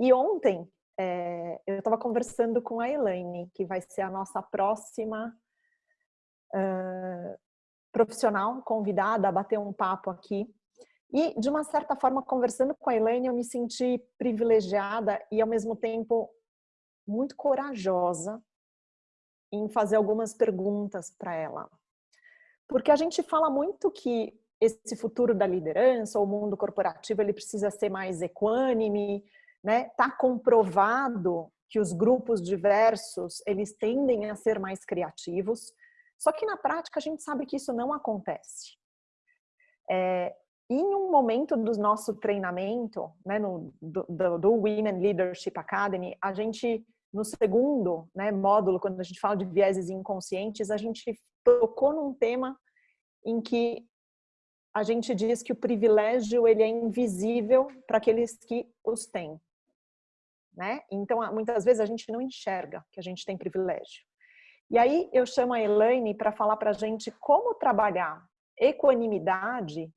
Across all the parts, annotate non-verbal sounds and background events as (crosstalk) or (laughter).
E ontem é, eu estava conversando com a Elaine, que vai ser a nossa próxima uh, profissional convidada a bater um papo aqui. E, de uma certa forma, conversando com a Elaine, eu me senti privilegiada e, ao mesmo tempo, muito corajosa em fazer algumas perguntas para ela. Porque a gente fala muito que esse futuro da liderança, o mundo corporativo, ele precisa ser mais equânime, né? Tá comprovado que os grupos diversos, eles tendem a ser mais criativos. Só que na prática a gente sabe que isso não acontece. É, em um momento do nosso treinamento, né, no, do, do, Women Leadership Academy, a gente, no segundo né, módulo, quando a gente fala de vieses inconscientes, a gente tocou num tema em que a gente diz que o privilégio ele é invisível para aqueles que os têm. Né? Então, muitas vezes a gente não enxerga que a gente tem privilégio. E aí eu chamo a Elaine para falar para a gente como trabalhar equanimidade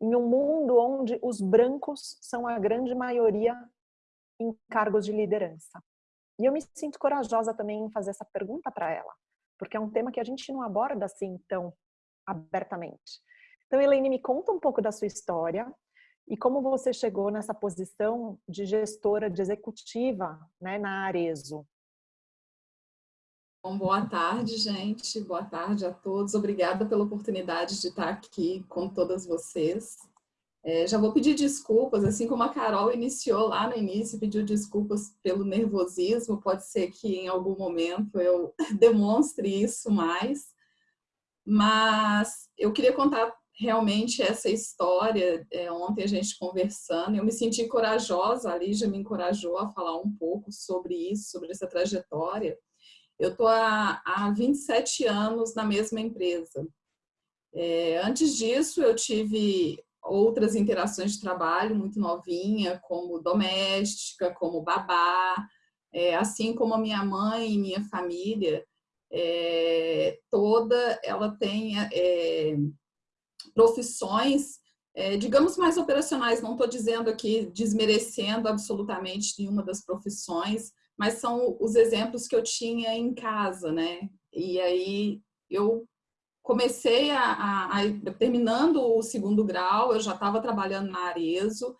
em um mundo onde os brancos são a grande maioria em cargos de liderança. E eu me sinto corajosa também em fazer essa pergunta para ela, porque é um tema que a gente não aborda assim tão abertamente. Então, Elaine, me conta um pouco da sua história e como você chegou nessa posição de gestora, de executiva né, na Arezo. Bom, boa tarde, gente. Boa tarde a todos. Obrigada pela oportunidade de estar aqui com todas vocês. É, já vou pedir desculpas, assim como a Carol iniciou lá no início, pediu desculpas pelo nervosismo. Pode ser que em algum momento eu (laughs) demonstre isso mais. Mas eu queria contar realmente essa história. É, ontem a gente conversando, eu me senti corajosa, a Lígia me encorajou a falar um pouco sobre isso, sobre essa trajetória eu estou há, há 27 anos na mesma empresa. É, antes disso, eu tive outras interações de trabalho muito novinha, como doméstica, como babá, é, assim como a minha mãe e minha família, é, toda ela tem é, profissões, é, digamos, mais operacionais. Não estou dizendo aqui, desmerecendo absolutamente nenhuma das profissões, mas são os exemplos que eu tinha em casa, né? E aí eu comecei a, a, a terminando o segundo grau, eu já estava trabalhando na Arezo,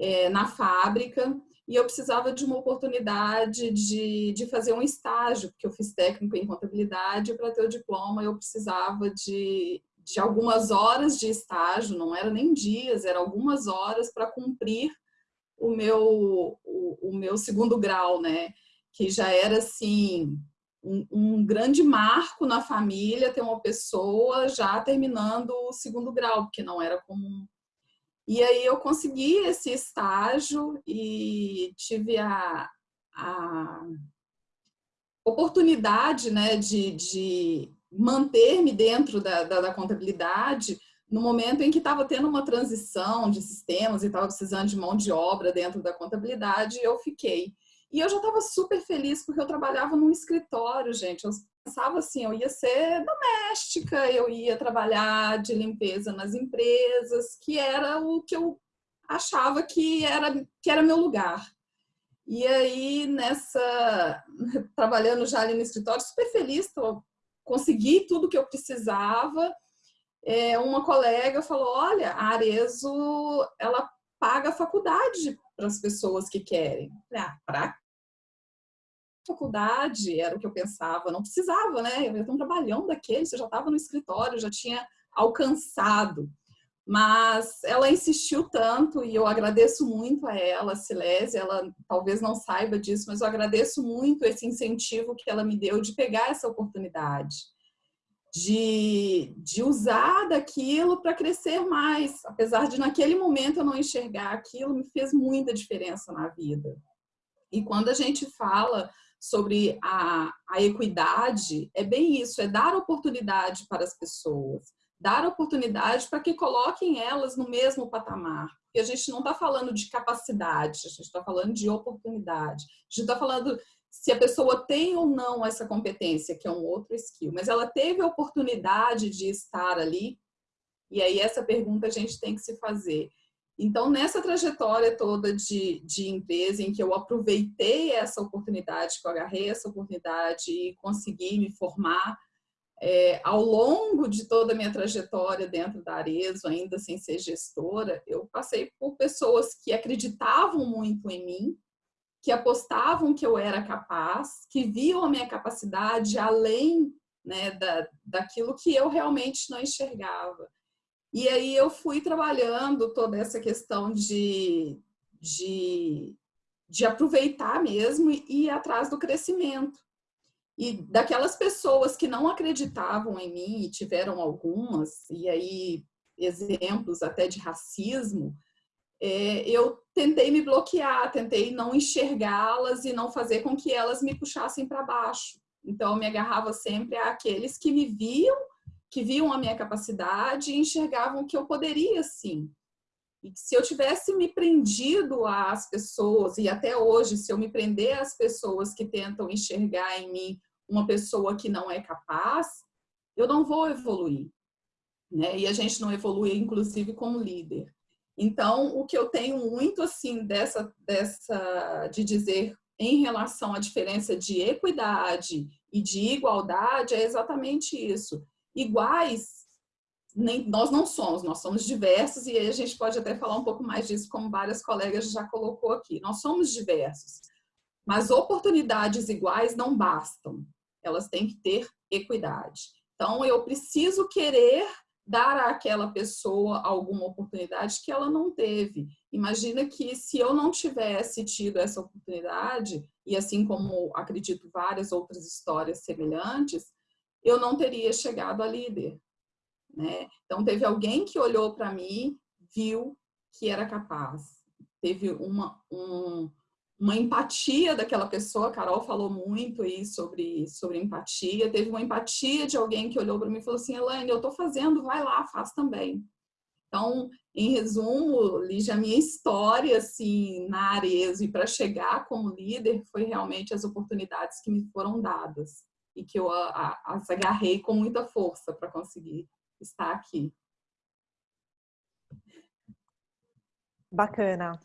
é, na fábrica, e eu precisava de uma oportunidade de, de fazer um estágio, porque eu fiz técnico em contabilidade, para ter o diploma eu precisava de, de algumas horas de estágio, não era nem dias, era algumas horas para cumprir o meu, o, o, meu segundo grau, né? Que já era assim um, um, grande marco na família ter uma pessoa já terminando o segundo grau, porque não era comum. E aí eu consegui esse estágio e tive a, a oportunidade né, de, de manter-me dentro da, da, da contabilidade no momento em que estava tendo uma transição de sistemas e estava precisando de mão de obra dentro da contabilidade, eu fiquei. E eu já estava super feliz porque eu trabalhava num escritório, gente. Eu pensava assim, eu ia ser doméstica, eu ia trabalhar de limpeza nas empresas, que era o que eu achava que era que era meu lugar. E aí nessa trabalhando já ali no escritório, super feliz, consegui tudo que eu precisava é, uma colega falou, olha, a Arezo, ela paga a faculdade para as pessoas que querem. Ah, para faculdade, era o que eu pensava, não precisava, né? Eu ia ter um trabalhão daquele, você já estava no escritório, já tinha alcançado. Mas ela insistiu tanto e eu agradeço muito a ela, a Silésia, ela talvez não saiba disso, mas eu agradeço muito esse incentivo que ela me deu de pegar essa oportunidade de, de usar daquilo para crescer mais. Apesar de naquele momento eu não enxergar aquilo, me fez muita diferença na vida. E quando a gente fala sobre a, a equidade, é bem isso, é dar oportunidade para as pessoas, dar oportunidade para que coloquem elas no mesmo patamar. E a gente não está falando de capacidade, a gente está falando de oportunidade. A gente está falando se a pessoa tem ou não essa competência, que é um outro skill, mas ela teve a oportunidade de estar ali, e aí essa pergunta a gente tem que se fazer. Então, nessa trajetória toda de, de empresa, em que eu aproveitei essa oportunidade, que eu agarrei essa oportunidade e consegui me formar, é, ao longo de toda a minha trajetória dentro da Arezo, ainda sem ser gestora, eu passei por pessoas que acreditavam muito em mim, que apostavam que eu era capaz, que viam a minha capacidade além né, da, daquilo que eu realmente não enxergava. E aí eu fui trabalhando toda essa questão de, de, de aproveitar mesmo e ir atrás do crescimento. E daquelas pessoas que não acreditavam em mim, e tiveram algumas, e aí exemplos até de racismo, é, eu tentei me bloquear, tentei não enxergá-las e não fazer com que elas me puxassem para baixo. Então, eu me agarrava sempre àqueles que me viam, que viam a minha capacidade e enxergavam que eu poderia sim. E se eu tivesse me prendido às pessoas, e até hoje, se eu me prender às pessoas que tentam enxergar em mim uma pessoa que não é capaz, eu não vou evoluir. Né? E a gente não evolui, inclusive, como líder. Então, o que eu tenho muito, assim, dessa, dessa de dizer em relação à diferença de equidade e de igualdade é exatamente isso. Iguais nem, nós não somos, nós somos diversos e aí a gente pode até falar um pouco mais disso, como várias colegas já colocou aqui. Nós somos diversos, mas oportunidades iguais não bastam, elas têm que ter equidade. Então, eu preciso querer dar àquela pessoa alguma oportunidade que ela não teve. Imagina que se eu não tivesse tido essa oportunidade, e assim como acredito várias outras histórias semelhantes, eu não teria chegado a líder. Né? Então, teve alguém que olhou para mim, viu que era capaz. Teve uma, um, uma empatia daquela pessoa, a Carol falou muito aí sobre, sobre empatia, teve uma empatia de alguém que olhou para mim e falou assim, Elaine, eu estou fazendo, vai lá, faz também. Então, em resumo, Lígia, a minha história assim, na Arezo e para chegar como líder foi realmente as oportunidades que me foram dadas e que eu as agarrei com muita força para conseguir estar aqui. Bacana.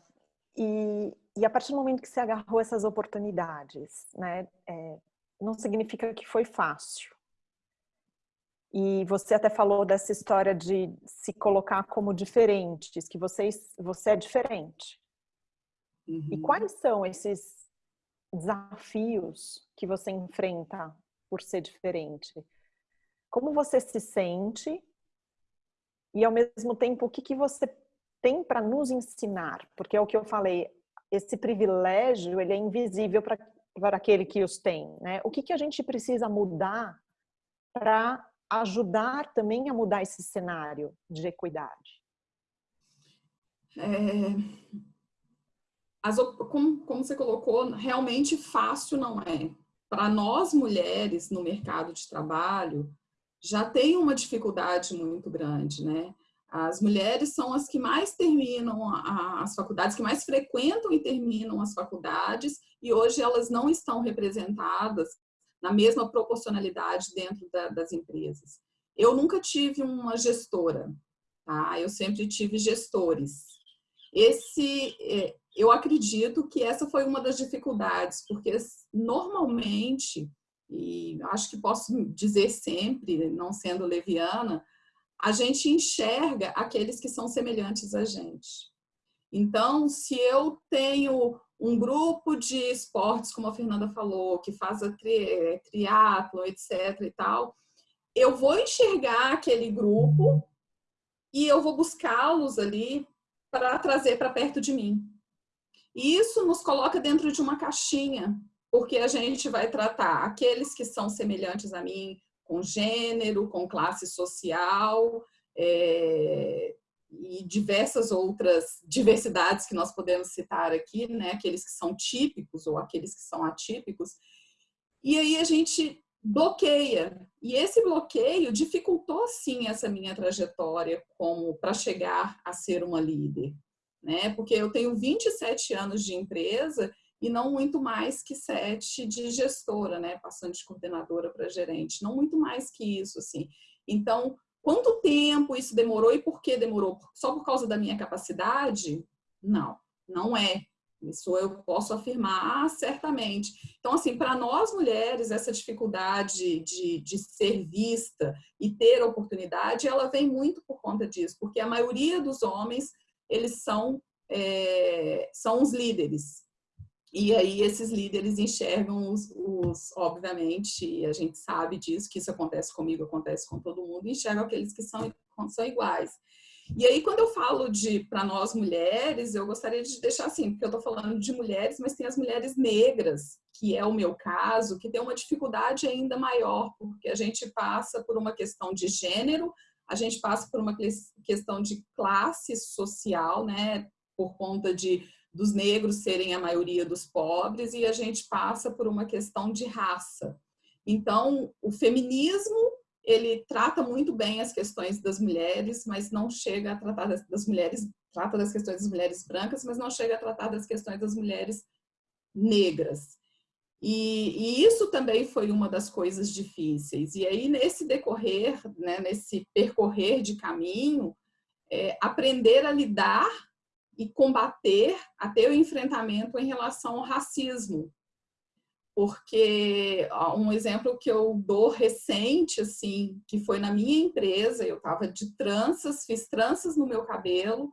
E, e a partir do momento que você agarrou essas oportunidades, né, é, não significa que foi fácil. E você até falou dessa história de se colocar como diferentes, que vocês, você é diferente. Uhum. E quais são esses desafios que você enfrenta por ser diferente? Como você se sente e ao mesmo tempo o que, que você tem para nos ensinar? Porque é o que eu falei, esse privilégio ele é invisível para aquele que os tem, né? O que, que a gente precisa mudar para ajudar também a mudar esse cenário de equidade? É, as, como, como você colocou, realmente fácil não é. Para nós mulheres no mercado de trabalho, já tem uma dificuldade muito grande, né? As mulheres são as que mais terminam as faculdades, que mais frequentam e terminam as faculdades, e hoje elas não estão representadas na mesma proporcionalidade dentro da, das empresas. Eu nunca tive uma gestora, tá? Eu sempre tive gestores. Esse, é, eu acredito que essa foi uma das dificuldades, porque normalmente, e acho que posso dizer sempre, não sendo leviana, a gente enxerga aqueles que são semelhantes a gente. Então, se eu tenho um grupo de esportes, como a Fernanda falou, que faz a tri, é, triatlo, etc e tal, eu vou enxergar aquele grupo e eu vou buscá-los ali para trazer para perto de mim. E isso nos coloca dentro de uma caixinha, porque a gente vai tratar aqueles que são semelhantes a mim com gênero, com classe social é, e diversas outras diversidades que nós podemos citar aqui, né? aqueles que são típicos ou aqueles que são atípicos. E aí a gente bloqueia. E esse bloqueio dificultou sim essa minha trajetória como para chegar a ser uma líder, né? Porque eu tenho 27 anos de empresa e não muito mais que sete de gestora, né? Passando de coordenadora para gerente, não muito mais que isso, assim. Então, quanto tempo isso demorou e por que demorou? Só por causa da minha capacidade? Não, não é. Isso eu posso afirmar certamente. Então, assim, para nós mulheres, essa dificuldade de, de ser vista e ter oportunidade, ela vem muito por conta disso, porque a maioria dos homens, eles são, é, são os líderes. E aí esses líderes enxergam os, os, obviamente, a gente sabe disso, que isso acontece comigo, acontece com todo mundo, enxergam aqueles que são, são iguais. E aí, quando eu falo de para nós mulheres, eu gostaria de deixar assim, porque eu estou falando de mulheres, mas tem as mulheres negras, que é o meu caso, que tem uma dificuldade ainda maior, porque a gente passa por uma questão de gênero, a gente passa por uma questão de classe social, né, por conta de dos negros serem a maioria dos pobres, e a gente passa por uma questão de raça. Então, o feminismo ele trata muito bem as questões das mulheres, mas não chega a tratar das, mulheres, trata das questões das mulheres brancas, mas não chega a tratar das questões das mulheres negras. E, e, isso também foi uma das coisas difíceis. E aí, nesse decorrer, né, nesse percorrer de caminho, é, aprender a lidar e combater até o enfrentamento em relação ao racismo, porque um exemplo que eu dou recente, assim, que foi na minha empresa, eu estava de tranças, fiz tranças no meu cabelo,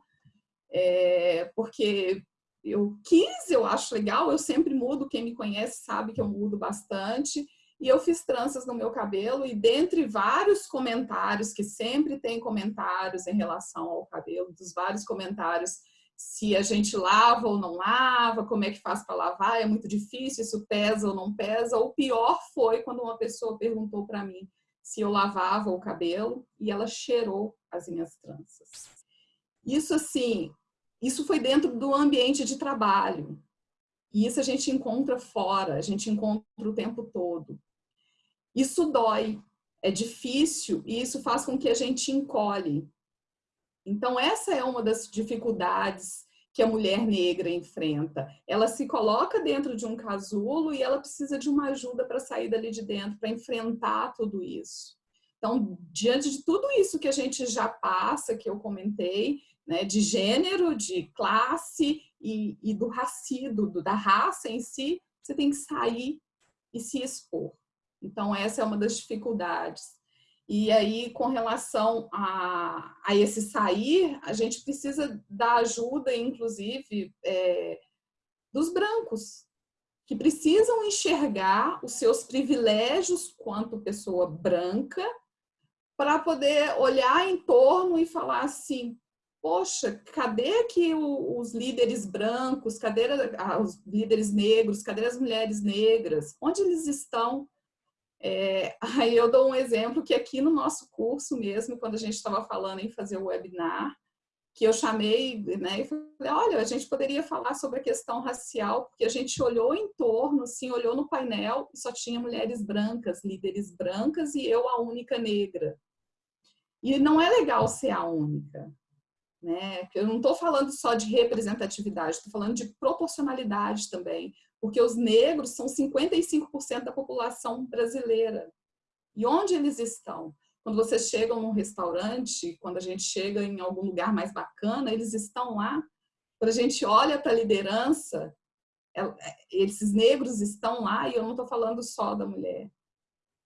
é, porque eu quis, eu acho legal, eu sempre mudo, quem me conhece sabe que eu mudo bastante, e eu fiz tranças no meu cabelo, e dentre vários comentários, que sempre tem comentários em relação ao cabelo, dos vários comentários se a gente lava ou não lava, como é que faz para lavar, é muito difícil, isso pesa ou não pesa. O pior foi quando uma pessoa perguntou para mim se eu lavava o cabelo e ela cheirou as minhas tranças. Isso assim, isso foi dentro do ambiente de trabalho. E isso a gente encontra fora, a gente encontra o tempo todo. Isso dói, é difícil e isso faz com que a gente encolhe. Então, essa é uma das dificuldades que a mulher negra enfrenta. Ela se coloca dentro de um casulo e ela precisa de uma ajuda para sair dali de dentro, para enfrentar tudo isso. Então, diante de tudo isso que a gente já passa, que eu comentei, né, de gênero, de classe e, e do racismo, da raça em si, você tem que sair e se expor. Então, essa é uma das dificuldades. E aí, com relação a, a esse sair, a gente precisa da ajuda, inclusive, é, dos brancos, que precisam enxergar os seus privilégios quanto pessoa branca, para poder olhar em torno e falar assim, poxa, cadê aqui os líderes brancos, cadê os líderes negros, cadê as mulheres negras? Onde eles estão? É, (laughs) aí eu dou um exemplo que aqui no nosso curso mesmo, quando a gente estava falando em fazer o webinar, que eu chamei, né, e falei, olha, a gente poderia falar sobre a questão racial, porque a gente olhou em torno, assim, olhou no painel e só tinha mulheres brancas, líderes brancas e eu a única negra. E não é legal ser a única, né? Eu não estou falando só de representatividade, estou falando de proporcionalidade também porque os negros são 55% da população brasileira. E onde eles estão? Quando vocês chegam num restaurante, quando a gente chega em algum lugar mais bacana, eles estão lá. Quando a gente olha para a liderança, é, é, esses negros estão lá, e eu não estou falando só da mulher.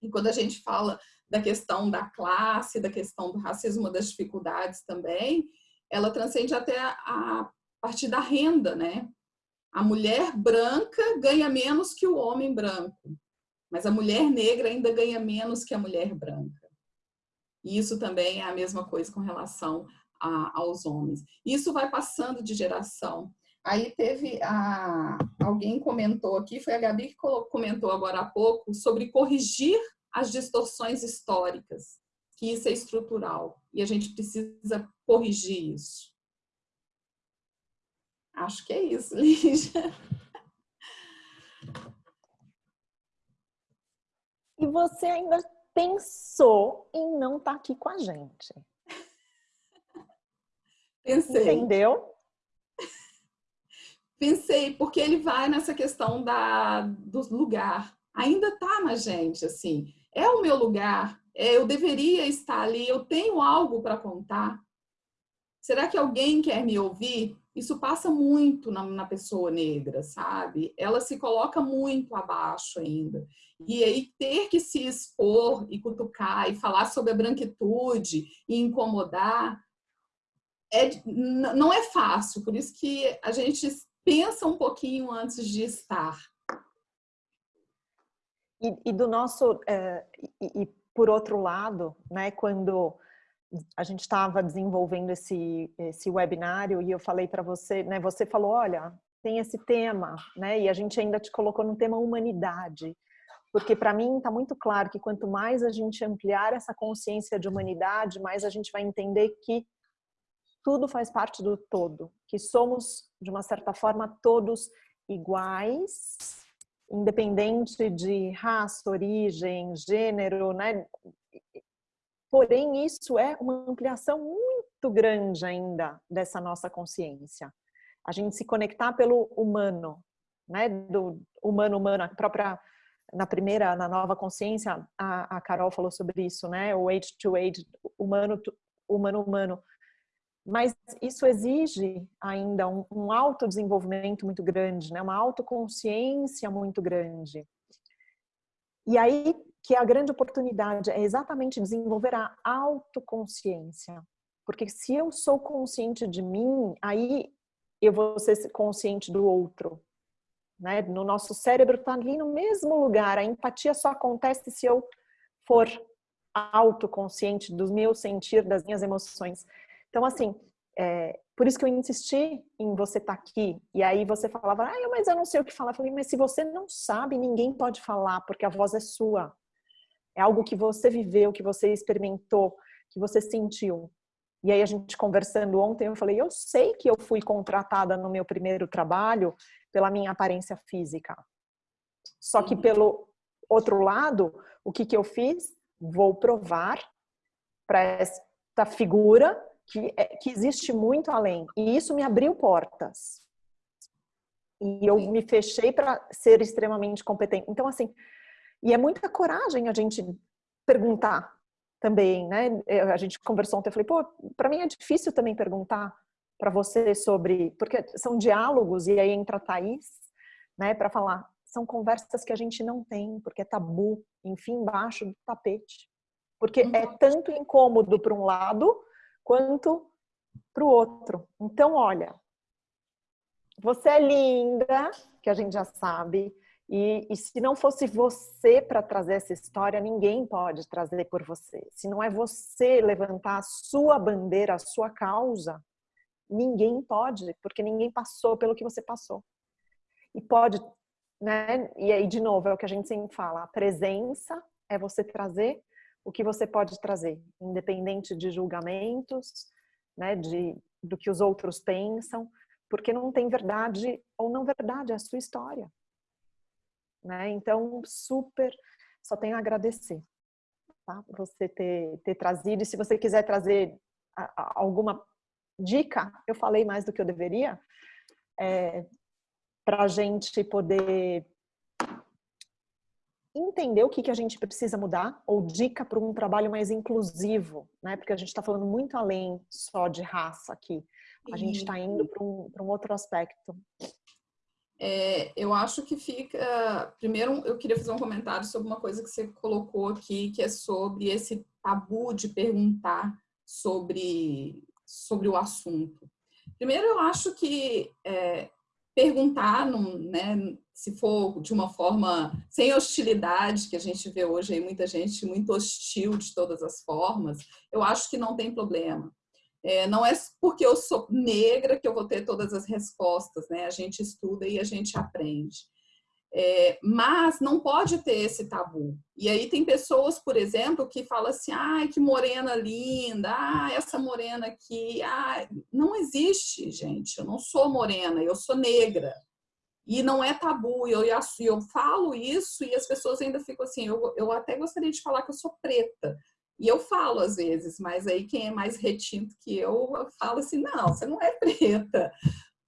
E quando a gente fala da questão da classe, da questão do racismo, das dificuldades também, ela transcende até a, a partir da renda, né? A mulher branca ganha menos que o homem branco, mas a mulher negra ainda ganha menos que a mulher branca. E isso também é a mesma coisa com relação a, aos homens. Isso vai passando de geração. Aí teve a, alguém comentou aqui, foi a Gabi que comentou agora há pouco, sobre corrigir as distorções históricas, que isso é estrutural e a gente precisa corrigir isso. Acho que é isso, (laughs) Lígia. E você ainda pensou em não estar tá aqui com a gente? Pensei. Entendeu? Pensei, porque ele vai nessa questão da, do lugar. Ainda tá na gente, assim. É o meu lugar, eu deveria estar ali, eu tenho algo para contar. Será que alguém quer me ouvir? Isso passa muito na, na, pessoa negra, sabe? Ela se coloca muito abaixo ainda. E aí ter que se expor e cutucar e falar sobre a branquitude e incomodar é, não é fácil. Por isso que a gente pensa um pouquinho antes de estar. E, e do nosso, é, e, e, por outro lado, né, quando a gente estava desenvolvendo esse, esse webinário e eu falei para você, né, você falou, olha, tem esse tema, né, e a gente ainda te colocou no tema humanidade, porque para mim está muito claro que quanto mais a gente ampliar essa consciência de humanidade, mais a gente vai entender que tudo faz parte do todo, que somos, de uma certa forma, todos iguais, independente de raça, origem, gênero, né? Porém, isso é uma ampliação muito grande ainda dessa nossa consciência. A gente se conectar pelo humano, né? Do humano-humano, a própria na primeira, na nova consciência, a, a Carol falou sobre isso, né? O age to age, humano, humano, humano. Mas isso exige ainda um, um autodesenvolvimento muito grande, né? Uma autoconsciência muito grande. E aí, que a grande oportunidade é exatamente desenvolver a autoconsciência. Porque se eu sou consciente de mim, aí eu vou ser consciente do outro. Né? No nosso cérebro está ali no mesmo lugar. A empatia só acontece se eu for autoconsciente do meu sentir, das minhas emoções. Então, assim, é, por isso que eu insisti em você estar tá aqui. E aí você falava, ah, mas eu não sei o que falar. Eu falei, mas se você não sabe, ninguém pode falar, porque a voz é sua. É algo que você viveu, que você experimentou, que você sentiu. E aí a gente conversando ontem, eu falei, eu sei que eu fui contratada no meu primeiro trabalho pela minha aparência física. Só que pelo outro lado, o que, que eu fiz? Vou provar para esta figura que, é, que existe muito além. E isso me abriu portas. E eu me fechei para ser extremamente competente. Então, assim, e é muita coragem a gente perguntar também, né? A gente conversou ontem, eu falei, pô, para mim é difícil também perguntar para você sobre, porque são diálogos e aí entra a Thaís, né, para falar, são conversas que a gente não tem, porque é tabu, enfim, embaixo do tapete. Porque é uhum. tanto incômodo para um lado quanto para o outro. Então, olha, você é linda, que a gente já sabe, e, e se não fosse você para trazer essa história, ninguém pode trazer por você. Se não é você levantar a sua bandeira, a sua causa, ninguém pode, porque ninguém passou pelo que você passou. E pode, né? E aí, de novo, é o que a gente sempre fala: a presença é você trazer o que você pode trazer, independente de julgamentos, né? De, do que os outros pensam, porque não tem verdade ou não verdade, é a sua história. Né? Então, super, só tenho a agradecer, tá? Você ter, ter trazido, e se você quiser trazer alguma dica, eu falei mais do que eu deveria, é, para a gente poder entender o que, que a gente precisa mudar, ou dica para um trabalho mais inclusivo, né? Porque a gente está falando muito além só de raça aqui. A gente está indo para um, um outro aspecto. É, eu acho que fica. Primeiro, eu queria fazer um comentário sobre uma coisa que você colocou aqui, que é sobre esse tabu de perguntar sobre, sobre o assunto. Primeiro, eu acho que é, perguntar, num, né, se for de uma forma sem hostilidade, que a gente vê hoje aí muita gente muito hostil de todas as formas, eu acho que não tem problema. É, não é porque eu sou negra que eu vou ter todas as respostas, né? A gente estuda e a gente aprende. É, mas não pode ter esse tabu. E aí tem pessoas, por exemplo, que falam assim, ai, que morena linda, ah, essa morena aqui, ah, não existe, gente, eu não sou morena, eu sou negra. E não é tabu, e eu, eu falo isso e as pessoas ainda ficam assim, eu, eu até gostaria de falar que eu sou preta, e eu falo às vezes, mas aí quem é mais retinto que eu, eu falo assim, não, você não é preta.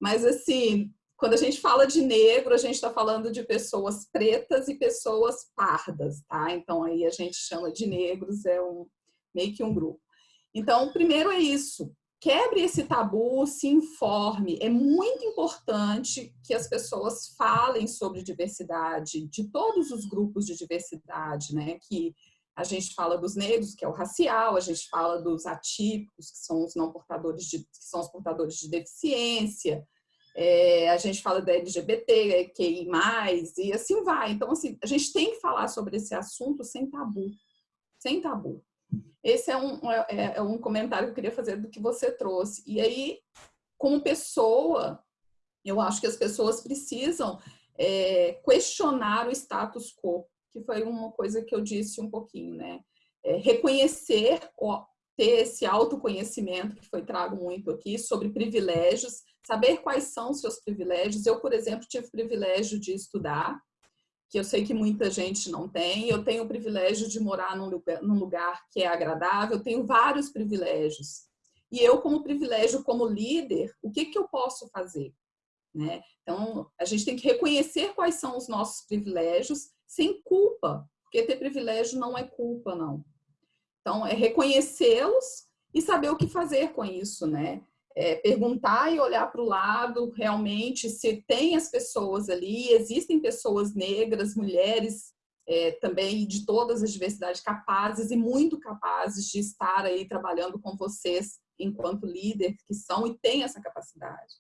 Mas assim, quando a gente fala de negro, a gente está falando de pessoas pretas e pessoas pardas, tá? Então aí a gente chama de negros, é um meio que um grupo. Então, primeiro é isso. Quebre esse tabu, se informe. É muito importante que as pessoas falem sobre diversidade, de todos os grupos de diversidade, né? Que a gente fala dos negros, que é o racial, a gente fala dos atípicos, que são os não portadores de, que são os portadores de deficiência, é, a gente fala da LGBT, QI+, e assim vai. Então, assim, a gente tem que falar sobre esse assunto sem tabu, sem tabu. Esse é um, é, é, é um comentário que eu queria fazer do que você trouxe. E aí, como pessoa, eu acho que as pessoas precisam é, questionar o status quo, que foi uma coisa que eu disse um pouquinho, né? É, reconhecer, ó, ter esse autoconhecimento que foi trago muito aqui sobre privilégios, saber quais são os seus privilégios. Eu, por exemplo, tive o privilégio de estudar, que eu sei que muita gente não tem. Eu tenho o privilégio de morar num lugar, num lugar que é agradável, eu tenho vários privilégios. E eu, como privilégio, como líder, o que, que eu posso fazer? Né? Então, a gente tem que reconhecer quais são os nossos privilégios sem culpa, porque ter privilégio não é culpa, não. Então, é reconhecê-los e saber o que fazer com isso, né? É perguntar e olhar para o lado realmente se tem as pessoas ali, existem pessoas negras, mulheres é, também de todas as diversidades capazes e muito capazes de estar aí trabalhando com vocês enquanto líder que são e têm essa capacidade.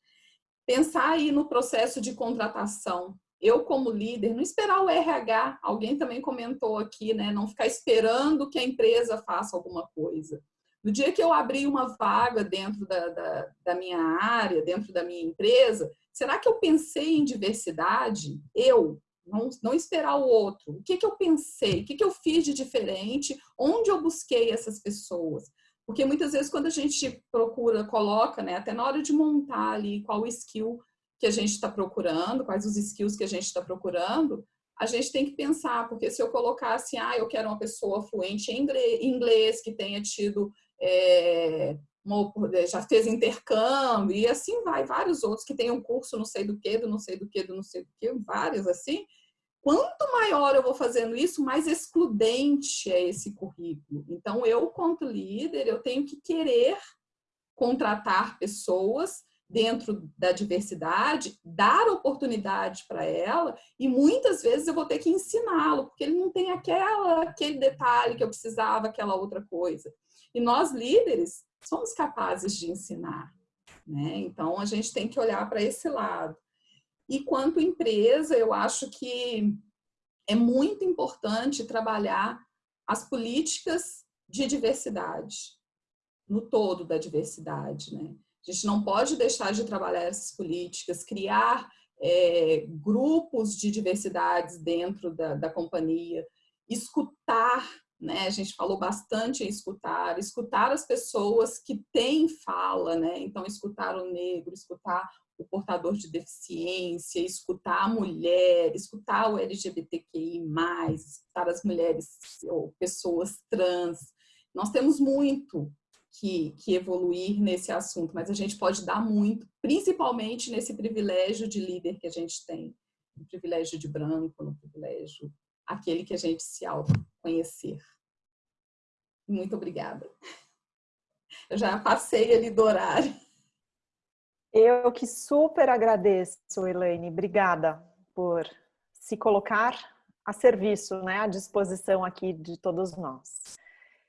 Pensar aí no processo de contratação, eu como líder, não esperar o RH, alguém também comentou aqui, né? Não ficar esperando que a empresa faça alguma coisa. No dia que eu abrir uma vaga dentro da, da, da minha área, dentro da minha empresa, será que eu pensei em diversidade? Eu, não, não esperar o outro. O que, que eu pensei? O que, que eu fiz de diferente? Onde eu busquei essas pessoas? Porque muitas vezes quando a gente procura, coloca, né, até na hora de montar ali qual skill que a gente está procurando, quais os skills que a gente está procurando, a gente tem que pensar, porque se eu colocar assim, ah, eu quero uma pessoa fluente em inglês, que tenha tido, é, uma, já fez intercâmbio, e assim vai, vários outros que tenham curso não sei do que, do não sei do que, do não sei do que, vários assim. Quanto maior eu vou fazendo isso, mais excludente é esse currículo. Então, eu, quanto líder, eu tenho que querer contratar pessoas dentro da diversidade, dar oportunidade para ela e muitas vezes eu vou ter que ensiná-lo, porque ele não tem aquela, aquele detalhe que eu precisava, aquela outra coisa. E nós líderes somos capazes de ensinar, né? Então a gente tem que olhar para esse lado. E quanto empresa, eu acho que é muito importante trabalhar as políticas de diversidade, no todo da diversidade, né? A gente não pode deixar de trabalhar essas políticas, criar é, grupos de diversidades dentro da, da companhia, escutar, né? A gente falou bastante em escutar, escutar as pessoas que têm fala, né? Então, escutar o negro, escutar o portador de deficiência, escutar a mulher, escutar o LGBTQI+, escutar as mulheres ou pessoas trans. Nós temos muito que, que evoluir nesse assunto, mas a gente pode dar muito, principalmente nesse privilégio de líder que a gente tem, no privilégio de branco, no privilégio, aquele que a gente se autoconhecer. Muito obrigada. Eu já passei ali do horário. Eu que super agradeço, Elaine. Obrigada por se colocar a serviço, né, à disposição aqui de todos nós.